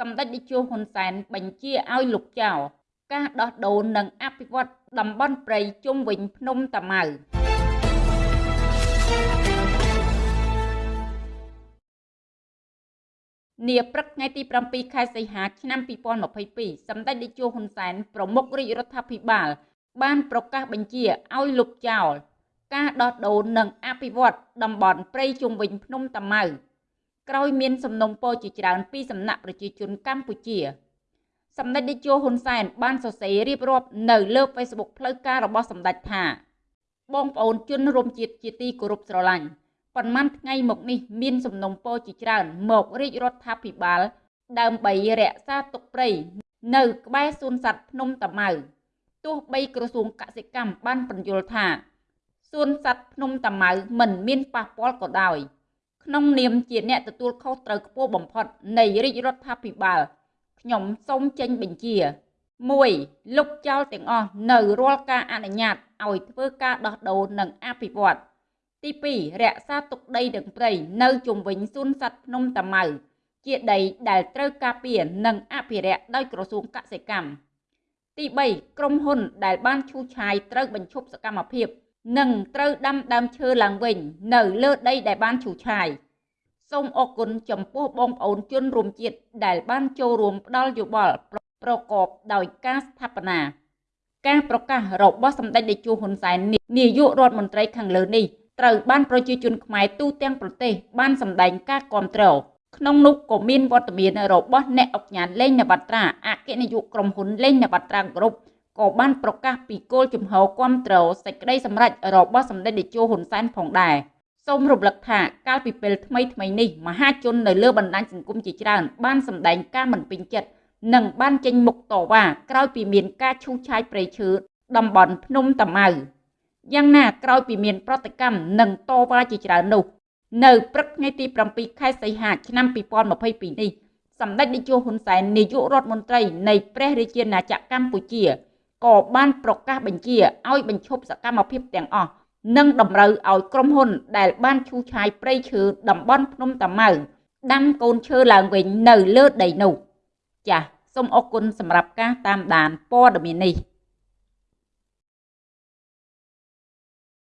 សម្ដេចតេជោហ៊ុនសែនបញ្ជាឲ្យលុបចោលការដោះដូរនិងអភិវឌ្ឍតំបន់ព្រៃជុំវិញភ្នំតាម៉ៅនាព្រឹកថ្ងៃទី7ខែសីហាឆ្នាំ2022សម្ដេចតេជោហ៊ុនសែនប្រមុខរាជរដ្ឋាភិបាល បានប្រកាសបញ្ជាឲ្យលុបចោលការដោះដូរនិងអភិវឌ្ឍតំបន់ព្រៃជុំវិញភ្នំតាម៉ៅ ក្រោយមានសំណុំពរជាច្រើនពីសំណាក់ប្រជាជនកម្ពុជាសម្ដេចតេជោហ៊ុនសែនបានសរសេររៀបរាប់នៅលើ Facebook ផ្លូវការរបស់សម្ដេចថា បងប្អូនជនរួមជាតិជាទីគោរពស្រឡាញ់ប៉ុន្មានថ្ងៃមកនេះមានសំណុំពរជាច្រើនមករាជរដ្ឋាភិបាល ដើម្បីរក្សាទុកព្រៃនៅក្បែរសួនសត្វភ្នំតាម៉ៅទោះបីក្រសួងកសិកម្មបានបញ្យល់ថាសួនសត្វភ្នំតាម៉ៅមិនមានប៉ះពាល់ក៏ដោយ ក្នុងនាមជាអ្នកទទួលខុសត្រូវខ្ពស់បំផុតនៃរាជរដ្ឋាភិបាលខ្ញុំសូមចេញបញ្ជា 1. លុបចោលទាំងអស់នៅរាល់ការអនុញ្ញាតឲ្យធ្វើការដោះដូរនិងអភិវឌ្ឍទី2រក្សាទុកដីនិងព្រៃនៅជុំវិញសួនសត្វភ្នំតាម៉ៅជាដីដែលត្រូវការពារនិងអភិរក្សដោយក្រសួងកសិកម្មទី3ក្រុមហ៊ុនដែលបានឈូសឆាយត្រូវបញ្ឈប់សកម្មភាព និងត្រូវដាំដើមឈើឡើងវិញ នៅលើដីដែលបានឈូសឆាយសូមអរគុណចំពោះបងប្អូនជនរួមជាតិដែលបានចូលរួមផ្ដល់យោបល់ប្រកបដោយការស្ថាបនាការប្រកាសរបស់សម្ដេចតេជោហ៊ុនសែននាយករដ្ឋមន្ត្រីខាងលើនេះត្រូវបានប្រជាជនខ្មែរទូទាំងប្រទេសបានសម្ដែងការគាំទ្រក្នុងនោះក៏មានវត្តមានរបស់អ្នកអុកញ៉ាលេងនវត្រាអគ្គនាយកក្រុមហ៊ុនលេងនវត្រាគ្រប់ ក៏បានប្រកាសពីគោលជំហរគាំទ្រសេចក្តីសម្រេចរបស់សម្ដេចតេជោហ៊ុនសែនផងដែរសូមរំលឹកថាកាលពីពេលថ្មីថ្មីនេះមហាជននៅលើបណ្ដាញសង្គមជាច្រើនបានសម្ដែងការមិនពេញចិត្តនិងបានចេញមុខតវ៉ាក្រោយពីមានការឈូសឆាយព្រៃឈើតំបន់ភ្នំតាម៉ៅយ៉ាងណាក្រោយពីមានប្រតិកម្មនិងតវ៉ាជាច្រើននោះ នៅព្រឹកថ្ងៃទី7ខែសីហាឆ្នាំ2022នេះសម្ដេចនាយកហ៊ុនសែននាយករដ្ឋមន្ត្រីនៃព្រះរាជាណាចក្រកម្ពុជា ក៏បានប្រកាសបញ្ជាឲ្យបញ្ឈប់សកម្មភាពទាំងអស់និងតម្រូវឲ្យក្រុមហ៊ុនដែលបានឈូសឆាយព្រៃឈើតំបន់ភ្នំតាម៉ៅដាំកូនឈើឡើងវិញនៅលើដីនោះចាសសូមអរគុណសម្រាប់ការតាមដានព័ត៌មាននេះ